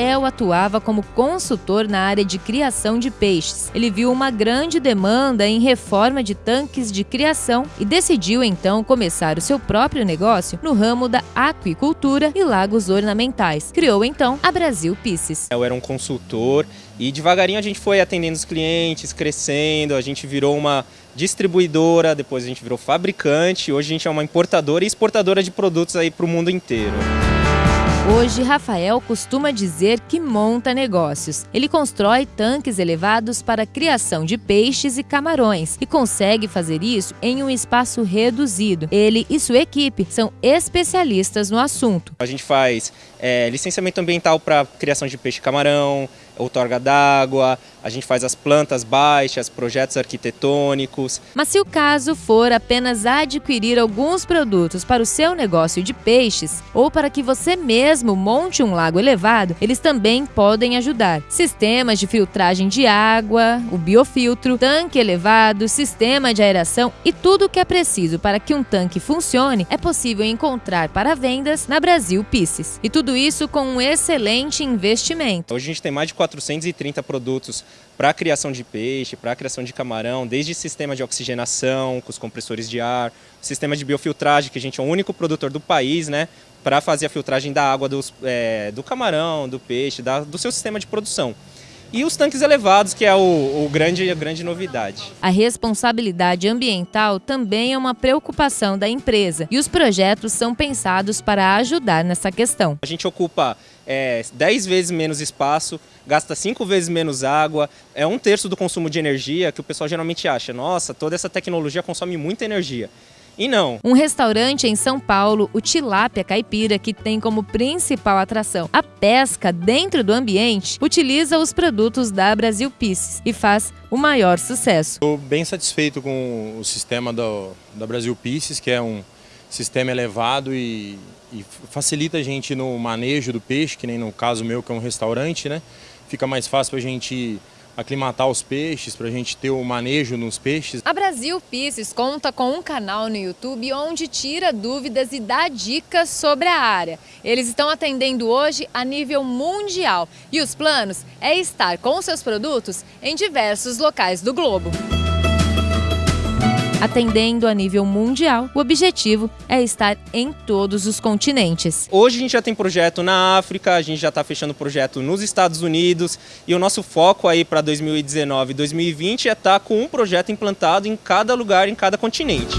Rafael atuava como consultor na área de criação de peixes. Ele viu uma grande demanda em reforma de tanques de criação e decidiu então começar o seu próprio negócio no ramo da aquicultura e lagos ornamentais. Criou então a Brasil Pisces. Eu era um consultor e devagarinho a gente foi atendendo os clientes, crescendo, a gente virou uma distribuidora, depois a gente virou fabricante, hoje a gente é uma importadora e exportadora de produtos aí para o mundo inteiro. Hoje, Rafael costuma dizer que monta negócios. Ele constrói tanques elevados para criação de peixes e camarões e consegue fazer isso em um espaço reduzido. Ele e sua equipe são especialistas no assunto. A gente faz é, licenciamento ambiental para criação de peixe e camarão, outorga d'água, a gente faz as plantas baixas, projetos arquitetônicos. Mas se o caso for apenas adquirir alguns produtos para o seu negócio de peixes ou para que você mesmo monte um lago elevado, eles também podem ajudar. Sistemas de filtragem de água, o biofiltro, tanque elevado, sistema de aeração e tudo o que é preciso para que um tanque funcione é possível encontrar para vendas na Brasil Pisces. E tudo isso com um excelente investimento. Hoje a gente tem mais de 430 produtos para a criação de peixe, para a criação de camarão, desde sistema de oxigenação, com os compressores de ar, sistema de biofiltragem, que a gente é o único produtor do país, né, para fazer a filtragem da água dos, é, do camarão, do peixe, da, do seu sistema de produção e os tanques elevados, que é o, o, grande, a grande novidade. A responsabilidade ambiental também é uma preocupação da empresa e os projetos são pensados para ajudar nessa questão. A gente ocupa é, 10 vezes menos espaço, gasta 5 vezes menos água, é um terço do consumo de energia que o pessoal geralmente acha, nossa, toda essa tecnologia consome muita energia. E não. Um restaurante em São Paulo, o Tilápia Caipira, que tem como principal atração a pesca dentro do ambiente, utiliza os produtos da Brasil Pisces e faz o maior sucesso. Estou bem satisfeito com o sistema do, da Brasil Pisces, que é um sistema elevado e, e facilita a gente no manejo do peixe, que nem no caso meu, que é um restaurante, né? Fica mais fácil para a gente aclimatar os peixes, para a gente ter o manejo nos peixes. A Brasil Pisces conta com um canal no YouTube onde tira dúvidas e dá dicas sobre a área. Eles estão atendendo hoje a nível mundial e os planos é estar com seus produtos em diversos locais do globo. Atendendo a nível mundial, o objetivo é estar em todos os continentes. Hoje a gente já tem projeto na África, a gente já está fechando projeto nos Estados Unidos e o nosso foco aí para 2019 e 2020 é estar tá com um projeto implantado em cada lugar, em cada continente.